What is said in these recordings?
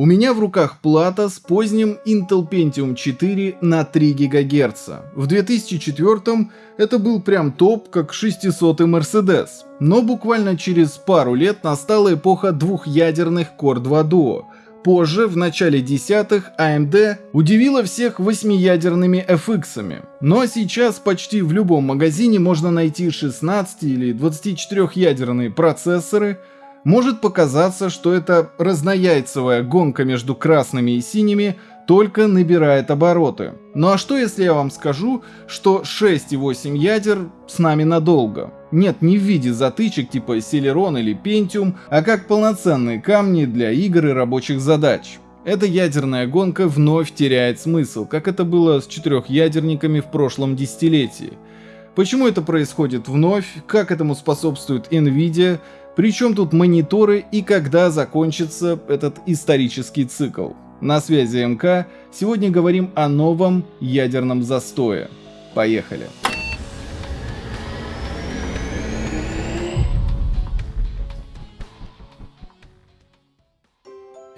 У меня в руках плата с поздним Intel Pentium 4 на 3 ГГц. В 2004 это был прям топ, как 600 Mercedes. Но буквально через пару лет настала эпоха двухъядерных Core 2 Duo. Позже, в начале десятых, AMD удивила всех восьмиядерными FX-ами. Но сейчас почти в любом магазине можно найти 16 или 24-ядерные процессоры, может показаться, что эта разнояйцевая гонка между красными и синими только набирает обороты. Ну а что если я вам скажу, что 6 и 8 ядер с нами надолго? Нет, не в виде затычек типа Celeron или Pentium, а как полноценные камни для игр и рабочих задач. Эта ядерная гонка вновь теряет смысл, как это было с четырехъядерниками в прошлом десятилетии. Почему это происходит вновь, как этому способствует Nvidia, причем тут мониторы и когда закончится этот исторический цикл. На связи МК, сегодня говорим о новом ядерном застое. Поехали!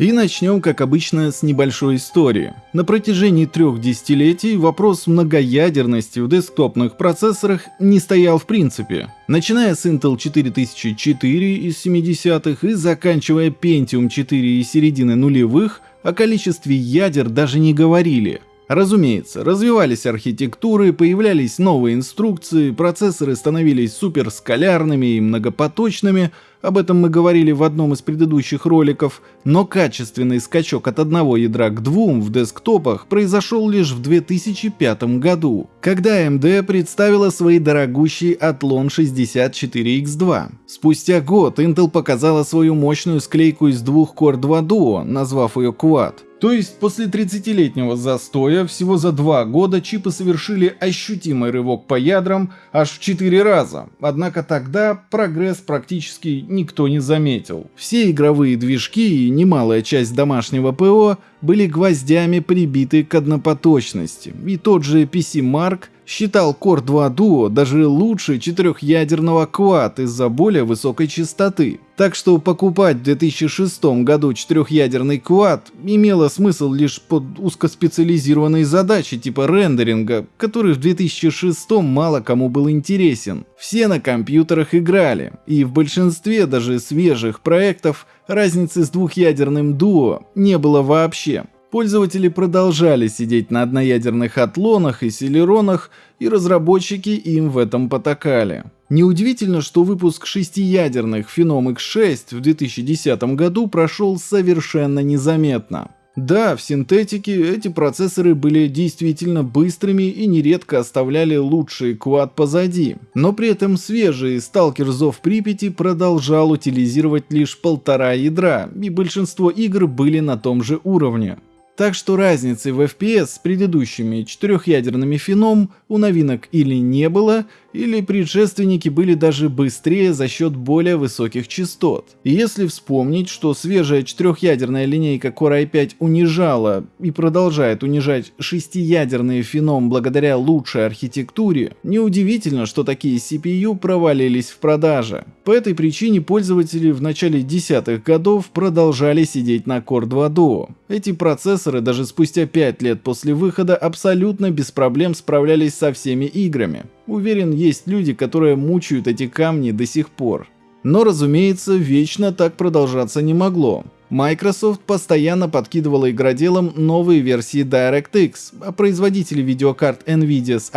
И начнем, как обычно, с небольшой истории. На протяжении трех десятилетий вопрос многоядерности в десктопных процессорах не стоял в принципе. Начиная с Intel 4004 из 70-х и заканчивая Pentium 4 из середины нулевых, о количестве ядер даже не говорили. Разумеется, развивались архитектуры, появлялись новые инструкции, процессоры становились суперскалярными и многопоточными, об этом мы говорили в одном из предыдущих роликов, но качественный скачок от одного ядра к двум в десктопах произошел лишь в 2005 году, когда AMD представила свои дорогущий Athlon 64X2. Спустя год Intel показала свою мощную склейку из двух Core 2 Duo, назвав ее Quad. То есть после 30-летнего застоя всего за два года чипы совершили ощутимый рывок по ядрам аж в 4 раза. Однако тогда прогресс практически никто не заметил. Все игровые движки и немалая часть домашнего ПО были гвоздями прибиты к однопоточности. И тот же PC Mark считал Core 2 Duo даже лучше четырехъядерного Quad из-за более высокой частоты. Так что покупать в 2006 году четырехъядерный Quad имело смысл лишь под узкоспециализированные задачи типа рендеринга, который в 2006 мало кому был интересен. Все на компьютерах играли, и в большинстве даже свежих проектов разницы с двухъядерным Duo не было вообще. Пользователи продолжали сидеть на одноядерных атлонах и селеронах, и разработчики им в этом потакали. Неудивительно, что выпуск шестиядерных Phenom X6 в 2010 году прошел совершенно незаметно. Да, в синтетике эти процессоры были действительно быстрыми и нередко оставляли лучший квад позади, но при этом свежий Stalker Зов Припяти продолжал утилизировать лишь полтора ядра, и большинство игр были на том же уровне. Так что разницы в FPS с предыдущими четырехъядерными феном у новинок или не было, или предшественники были даже быстрее за счет более высоких частот. И если вспомнить, что свежая четырехъядерная линейка Core i5 унижала и продолжает унижать шестиядерные феном благодаря лучшей архитектуре, неудивительно, что такие CPU провалились в продаже. По этой причине пользователи в начале десятых годов продолжали сидеть на Core 2 Duo. Эти процессоры даже спустя 5 лет после выхода абсолютно без проблем справлялись со всеми играми. Уверен, есть люди, которые мучают эти камни до сих пор. Но, разумеется, вечно так продолжаться не могло. Microsoft постоянно подкидывала игроделам новые версии DirectX, а производители видеокарт Nvidia с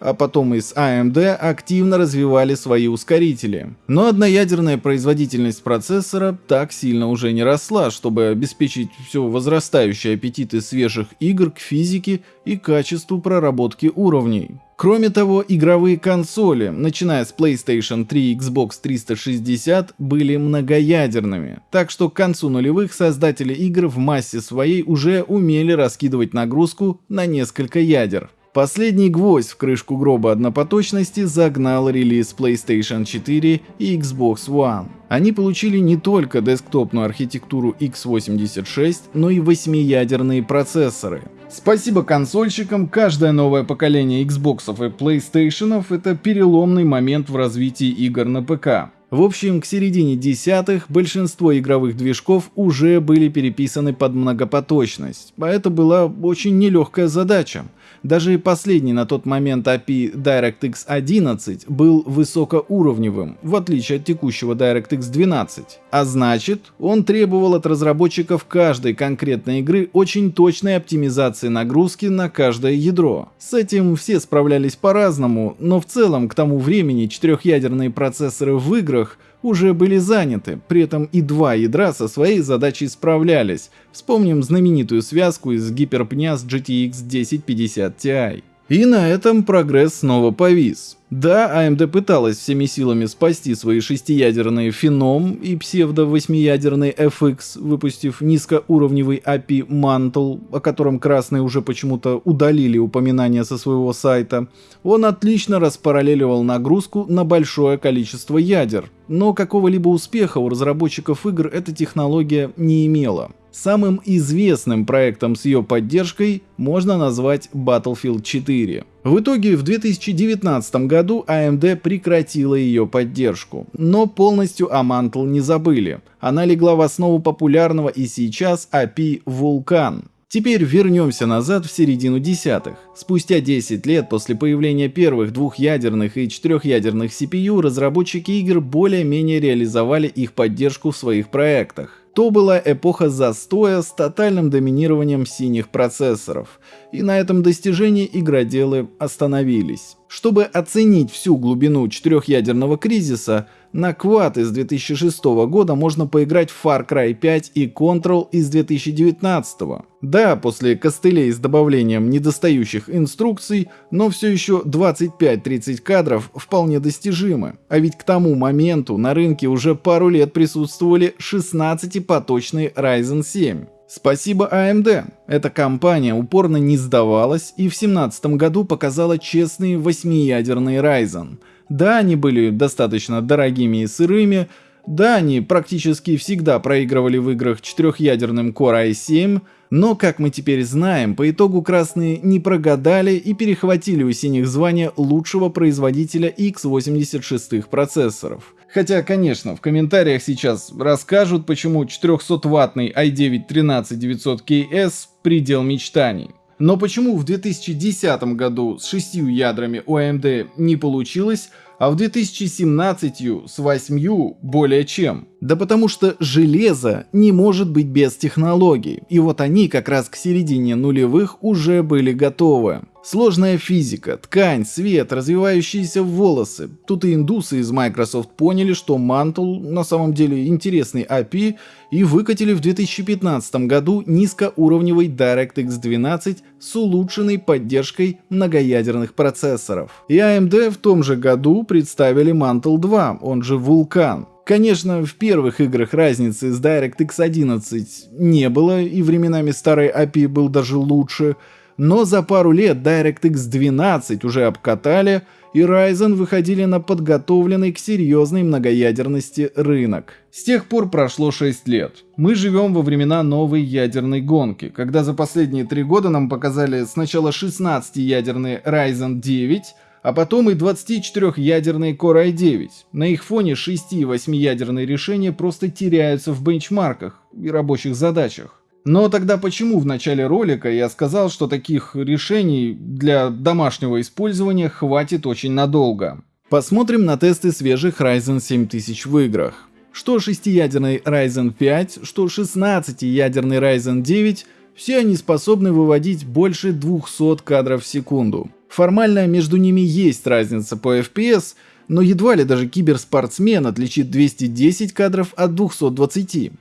а потом и с AMD активно развивали свои ускорители. Но одноядерная производительность процессора так сильно уже не росла, чтобы обеспечить все возрастающие аппетиты свежих игр к физике и качеству проработки уровней. Кроме того, игровые консоли, начиная с PlayStation 3 и Xbox 360, были многоядерными, так что к концу нулевых создатели игр в массе своей уже умели раскидывать нагрузку на несколько ядер. Последний гвоздь в крышку гроба однопоточности загнал релиз PlayStation 4 и Xbox One. Они получили не только десктопную архитектуру x86, но и восьмиядерные процессоры. Спасибо консольщикам, каждое новое поколение Xbox и PlayStation это переломный момент в развитии игр на ПК. В общем, к середине десятых большинство игровых движков уже были переписаны под многопоточность, а это была очень нелегкая задача. Даже последний на тот момент API DirectX 11 был высокоуровневым, в отличие от текущего DirectX 12. А значит, он требовал от разработчиков каждой конкретной игры очень точной оптимизации нагрузки на каждое ядро. С этим все справлялись по-разному, но в целом к тому времени четырехъядерные процессоры в играх уже были заняты, при этом и два ядра со своей задачей справлялись. Вспомним знаменитую связку из гиперпня с GTX 1050 Ti. И на этом прогресс снова повис. Да, AMD пыталась всеми силами спасти свои шестиядерные Phenom и псевдо-восьмиядерный FX, выпустив низкоуровневый API Mantle, о котором красные уже почему-то удалили упоминания со своего сайта. Он отлично распараллеливал нагрузку на большое количество ядер, но какого-либо успеха у разработчиков игр эта технология не имела. Самым известным проектом с ее поддержкой можно назвать Battlefield 4. В итоге в 2019 году AMD прекратила ее поддержку, но полностью о Mantle не забыли. Она легла в основу популярного и сейчас API Vulkan. Теперь вернемся назад в середину десятых. Спустя 10 лет после появления первых двухъядерных и четырехъядерных CPU разработчики игр более-менее реализовали их поддержку в своих проектах. То была эпоха застоя с тотальным доминированием синих процессоров, и на этом достижении игроделы остановились. Чтобы оценить всю глубину четырехъядерного кризиса, на Quad из 2006 года можно поиграть в Far Cry 5 и Control из 2019. Да, после костылей с добавлением недостающих инструкций, но все еще 25-30 кадров вполне достижимы. А ведь к тому моменту на рынке уже пару лет присутствовали 16-поточные Ryzen 7. Спасибо AMD. Эта компания упорно не сдавалась и в 2017 году показала честные восьмиядерные Ryzen. Да, они были достаточно дорогими и сырыми, да, они практически всегда проигрывали в играх четырехъядерным Core i7, но, как мы теперь знаем, по итогу красные не прогадали и перехватили у синих звание лучшего производителя x86 процессоров. Хотя, конечно, в комментариях сейчас расскажут, почему 400-ваттный i9-13900KS предел мечтаний. Но почему в 2010 году с шестью ядрами у AMD не получилось, а в 2017 с 8 более чем. Да потому что железо не может быть без технологий, и вот они как раз к середине нулевых уже были готовы. Сложная физика, ткань, свет, развивающиеся волосы. Тут и индусы из Microsoft поняли, что Mantle на самом деле интересный API и выкатили в 2015 году низкоуровневый DirectX 12 с улучшенной поддержкой многоядерных процессоров. И AMD в том же году представили Mantle 2, он же Vulkan. Конечно, в первых играх разницы с DirectX 11 не было, и временами старый API был даже лучше, но за пару лет DirectX 12 уже обкатали, и Ryzen выходили на подготовленный к серьезной многоядерности рынок. С тех пор прошло 6 лет. Мы живем во времена новой ядерной гонки, когда за последние 3 года нам показали сначала 16-ядерный Ryzen 9, а потом и 24-ядерные Core i9. На их фоне 6 и 8-ядерные решения просто теряются в бенчмарках и рабочих задачах. Но тогда почему в начале ролика я сказал, что таких решений для домашнего использования хватит очень надолго? Посмотрим на тесты свежих Ryzen 7000 в играх. Что 6-ядерный Ryzen 5, что 16-ядерный Ryzen 9, все они способны выводить больше 200 кадров в секунду. Формально между ними есть разница по FPS, но едва ли даже киберспортсмен отличит 210 кадров от 220.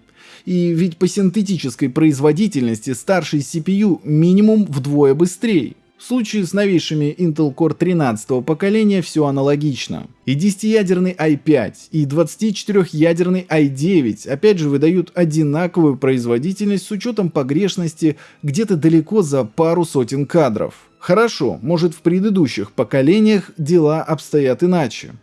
И ведь по синтетической производительности старший CPU минимум вдвое быстрее. В случае с новейшими Intel Core 13 поколения все аналогично. И 10-ядерный i5, и 24-ядерный i9 опять же выдают одинаковую производительность с учетом погрешности где-то далеко за пару сотен кадров. Хорошо, может в предыдущих поколениях дела обстоят иначе.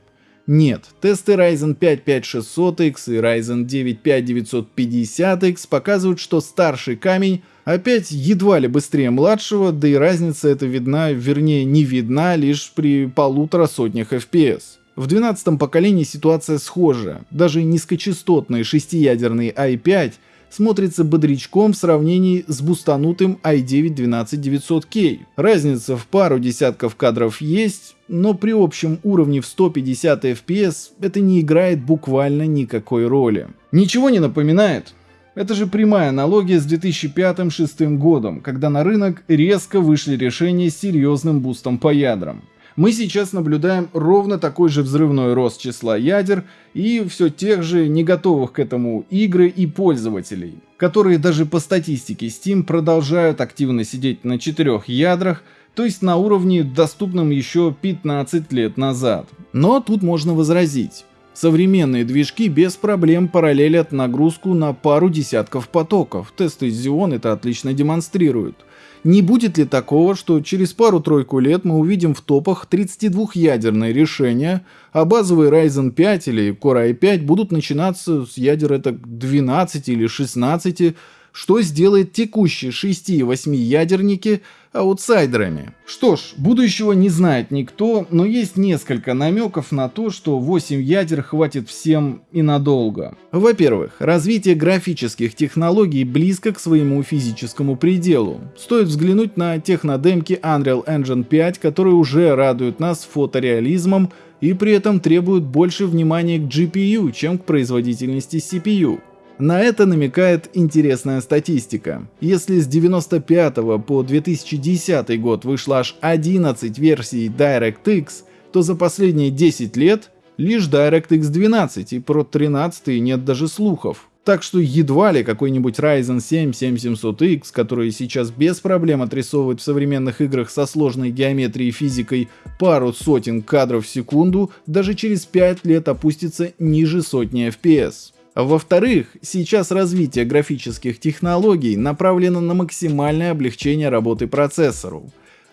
Нет, тесты Ryzen 5 5600X и Ryzen 9 5950X показывают, что старший камень опять едва ли быстрее младшего, да и разница эта видна, вернее не видна лишь при полутора сотнях FPS. В 12 поколении ситуация схожа. Даже низкочастотный шестиядерный i5 смотрится бодрячком в сравнении с бустанутым i9 12900K. Разница в пару десятков кадров есть, но при общем уровне в 150 FPS это не играет буквально никакой роли. Ничего не напоминает? Это же прямая аналогия с 2005-2006 годом, когда на рынок резко вышли решения с серьезным бустом по ядрам. Мы сейчас наблюдаем ровно такой же взрывной рост числа ядер и все тех же не готовых к этому игры и пользователей, которые даже по статистике Steam продолжают активно сидеть на четырех ядрах, то есть на уровне, доступном еще 15 лет назад. Но тут можно возразить. Современные движки без проблем параллелят нагрузку на пару десятков потоков. Тесты Xeon это отлично демонстрируют. Не будет ли такого, что через пару-тройку лет мы увидим в топах 32-ядерные решения, а базовые Ryzen 5 или Core i5 будут начинаться с ядер это 12 или 16, что сделает текущие 6 и 8 ядерники аутсайдерами. Что ж, будущего не знает никто, но есть несколько намеков на то, что 8 ядер хватит всем и надолго. Во-первых, развитие графических технологий близко к своему физическому пределу. Стоит взглянуть на технодемки Unreal Engine 5, которые уже радуют нас фотореализмом и при этом требуют больше внимания к GPU, чем к производительности CPU. На это намекает интересная статистика. Если с 95 по 2010 год вышло аж 11 версий DirectX, то за последние 10 лет лишь DirectX 12 и про 13 нет даже слухов. Так что едва ли какой-нибудь Ryzen 7 7700X, который сейчас без проблем отрисовывает в современных играх со сложной геометрией и физикой пару сотен кадров в секунду, даже через 5 лет опустится ниже сотни FPS. Во-вторых, сейчас развитие графических технологий направлено на максимальное облегчение работы процессору.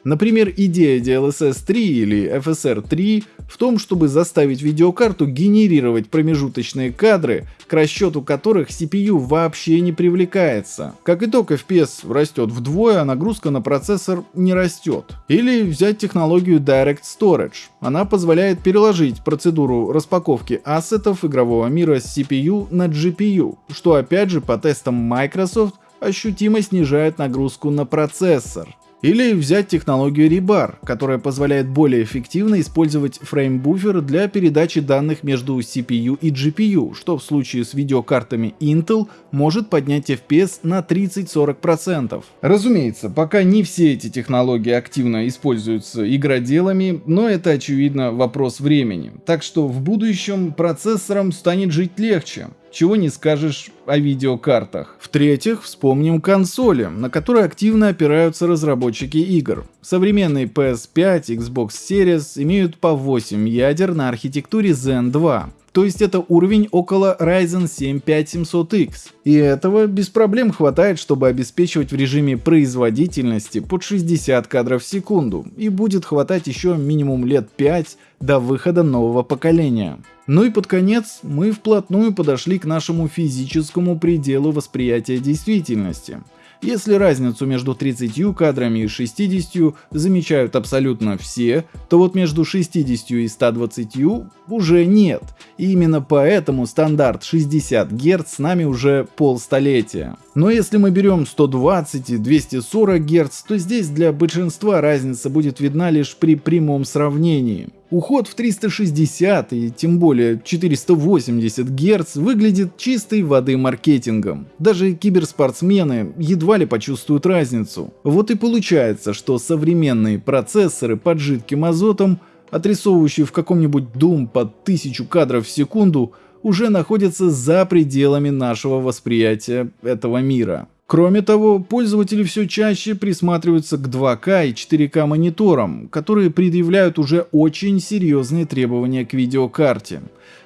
Например, идея DLSS 3 или FSR 3 в том, чтобы заставить видеокарту генерировать промежуточные кадры, к расчету которых CPU вообще не привлекается. Как итог, FPS растет вдвое, а нагрузка на процессор не растет. Или взять технологию Direct Storage. Она позволяет переложить процедуру распаковки ассетов игрового мира с CPU на GPU, что опять же по тестам Microsoft ощутимо снижает нагрузку на процессор. Или взять технологию Rebar, которая позволяет более эффективно использовать фреймбуфер для передачи данных между CPU и GPU, что в случае с видеокартами Intel может поднять FPS на 30-40%. Разумеется, пока не все эти технологии активно используются игроделами, но это очевидно вопрос времени. Так что в будущем процессорам станет жить легче. Чего не скажешь о видеокартах. В-третьих, вспомним консоли, на которые активно опираются разработчики игр. Современные PS5, Xbox Series имеют по 8 ядер на архитектуре Zen 2. То есть это уровень около Ryzen 7 5700X. И этого без проблем хватает, чтобы обеспечивать в режиме производительности под 60 кадров в секунду. И будет хватать еще минимум лет 5 до выхода нового поколения. Ну и под конец мы вплотную подошли к нашему физическому пределу восприятия действительности. Если разницу между 30 кадрами и 60 замечают абсолютно все, то вот между 60 и 120 уже нет. И именно поэтому стандарт 60 Гц с нами уже полстолетия. Но если мы берем 120 и 240 Гц, то здесь для большинства разница будет видна лишь при прямом сравнении. Уход в 360 и тем более 480 Гц выглядит чистой воды маркетингом. Даже киберспортсмены едва ли почувствуют разницу. Вот и получается, что современные процессоры под жидким азотом, отрисовывающие в каком-нибудь Doom под 1000 кадров в секунду, уже находятся за пределами нашего восприятия этого мира. Кроме того, пользователи все чаще присматриваются к 2К и 4К мониторам, которые предъявляют уже очень серьезные требования к видеокарте.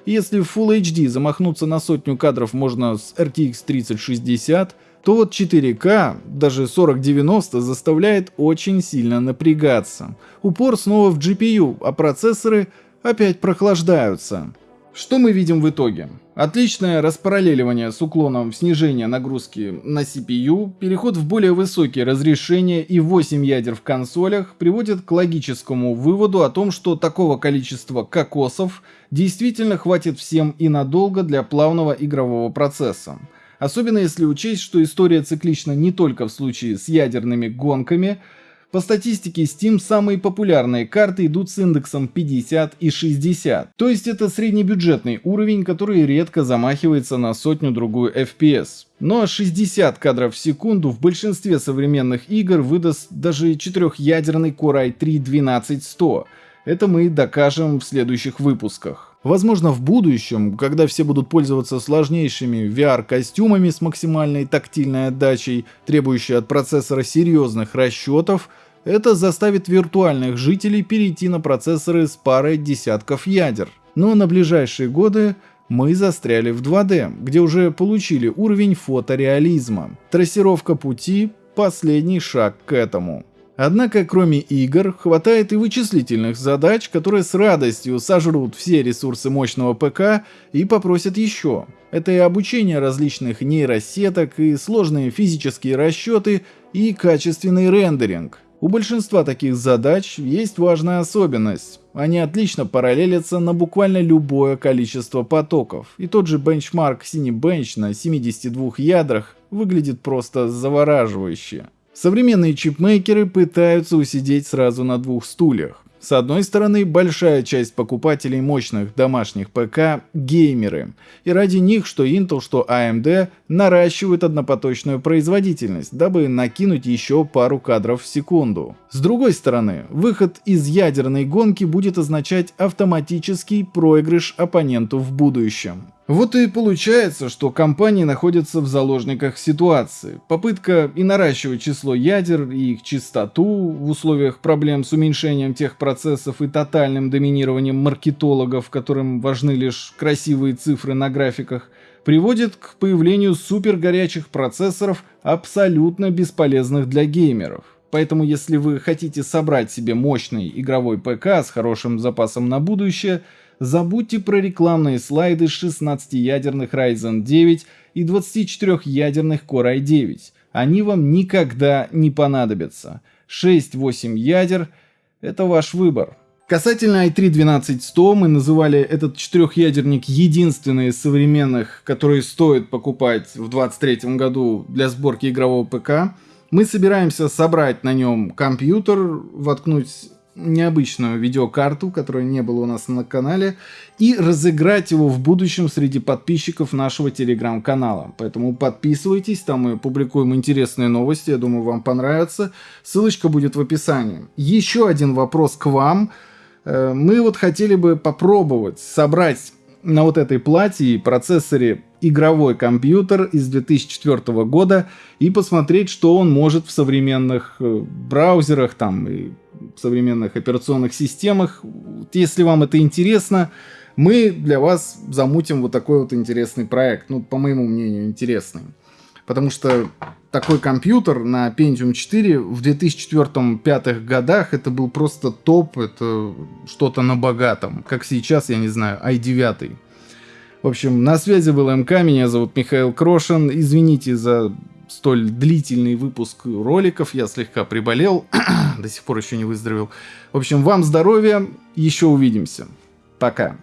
Если в Full HD замахнуться на сотню кадров можно с RTX 3060, то вот 4К, даже 4090 заставляет очень сильно напрягаться. Упор снова в GPU, а процессоры опять прохлаждаются. Что мы видим в итоге? Отличное распараллеливание с уклоном снижения нагрузки на CPU, переход в более высокие разрешения и 8 ядер в консолях приводит к логическому выводу о том, что такого количества кокосов действительно хватит всем и надолго для плавного игрового процесса. Особенно если учесть, что история циклична не только в случае с ядерными гонками – по статистике Steam самые популярные карты идут с индексом 50 и 60. То есть это среднебюджетный уровень, который редко замахивается на сотню-другую FPS. Но 60 кадров в секунду в большинстве современных игр выдаст даже четырехъядерный Core i3-12100. Это мы докажем в следующих выпусках. Возможно, в будущем, когда все будут пользоваться сложнейшими VR-костюмами с максимальной тактильной отдачей, требующей от процессора серьезных расчетов, это заставит виртуальных жителей перейти на процессоры с парой десятков ядер. Но на ближайшие годы мы застряли в 2D, где уже получили уровень фотореализма. Трассировка пути – последний шаг к этому. Однако, кроме игр, хватает и вычислительных задач, которые с радостью сожрут все ресурсы мощного ПК и попросят еще. Это и обучение различных нейросеток, и сложные физические расчеты, и качественный рендеринг. У большинства таких задач есть важная особенность. Они отлично параллелятся на буквально любое количество потоков. И тот же бенчмарк Cinebench на 72 ядрах выглядит просто завораживающе. Современные чипмейкеры пытаются усидеть сразу на двух стульях. С одной стороны, большая часть покупателей мощных домашних ПК – геймеры, и ради них что Intel, что AMD наращивают однопоточную производительность, дабы накинуть еще пару кадров в секунду. С другой стороны, выход из ядерной гонки будет означать автоматический проигрыш оппоненту в будущем. Вот и получается, что компании находятся в заложниках ситуации. Попытка и наращивать число ядер и их частоту в условиях проблем с уменьшением тех процессов и тотальным доминированием маркетологов, которым важны лишь красивые цифры на графиках, приводит к появлению супергорячих процессоров, абсолютно бесполезных для геймеров. Поэтому если вы хотите собрать себе мощный игровой ПК с хорошим запасом на будущее – забудьте про рекламные слайды 16-ядерных Ryzen 9 и 24-ядерных Core i9. Они вам никогда не понадобятся. 6-8 ядер – это ваш выбор. Касательно i3-12100 мы называли этот четырехъядерник единственный из современных, который стоит покупать в 2023 году для сборки игрового ПК. Мы собираемся собрать на нем компьютер, воткнуть необычную видеокарту, которая не было у нас на канале, и разыграть его в будущем среди подписчиков нашего телеграм-канала. Поэтому подписывайтесь, там мы публикуем интересные новости, я думаю, вам понравится. Ссылочка будет в описании. Еще один вопрос к вам. Э, мы вот хотели бы попробовать собрать на вот этой плате и процессоре игровой компьютер из 2004 года и посмотреть, что он может в современных э, браузерах там и современных операционных системах. Если вам это интересно, мы для вас замутим вот такой вот интересный проект. Ну, по моему мнению, интересный. Потому что такой компьютер на Pentium 4 в 2004-2005 годах это был просто топ, это что-то на богатом. Как сейчас, я не знаю, i9. В общем, на связи был МК, меня зовут Михаил Крошин. Извините за столь длительный выпуск роликов. Я слегка приболел, до сих пор еще не выздоровел. В общем, вам здоровья, еще увидимся. Пока.